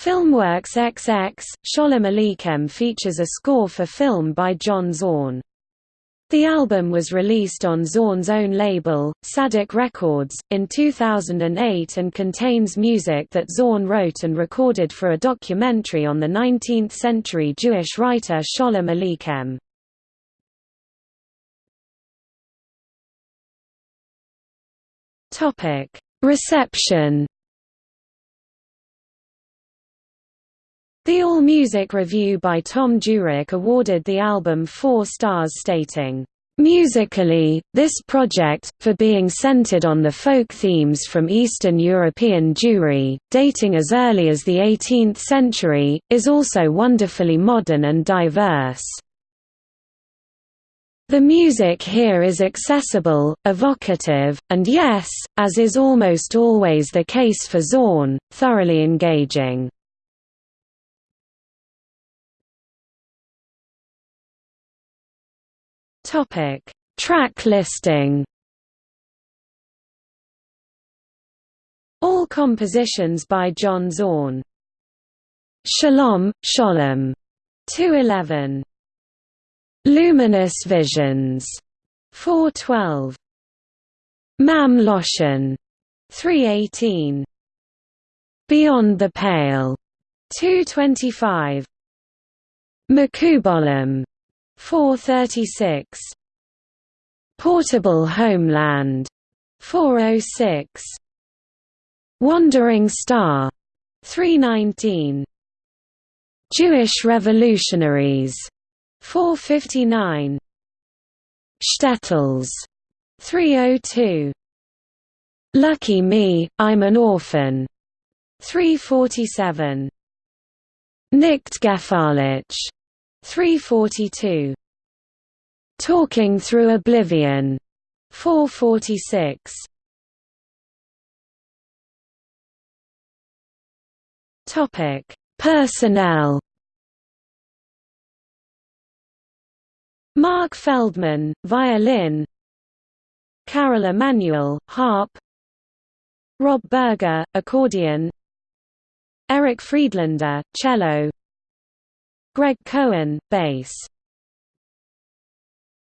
Filmworks XX, Sholem Aleichem features a score for film by John Zorn. The album was released on Zorn's own label, Tzadik Records, in 2008 and contains music that Zorn wrote and recorded for a documentary on the 19th-century Jewish writer Sholem Aleichem. Reception The AllMusic review by Thom Jurek awarded the album four stars stating, Musically, this project, for being centered on the folk themes from Eastern European Jewry, dating as early as the 18th century, is also wonderfully modern and diverse. The music here is accessible, evocative, and yes, as is almost always the case for Zorn, thoroughly engaging. Topic: Track listing. All compositions by John Zorn. Shalom, Sholem, 211. Luminous Visions, 412. Mam Loshen, 318. Beyond the Pale, 225. Makubolim, 436 Portable Homeland 406 Wandering Star 319 Jewish Revolutionaries 459 Shtetls 302 Lucky Me, I'm an Orphan 347 Nicht Gefährlich 342 Talking Through Oblivion. 446 Topic. Personnel. Mark Feldman, violin. Carol Emanuel, harp. Rob Burger, accordion. Erik Friedlander, cello Greg Cohen, bass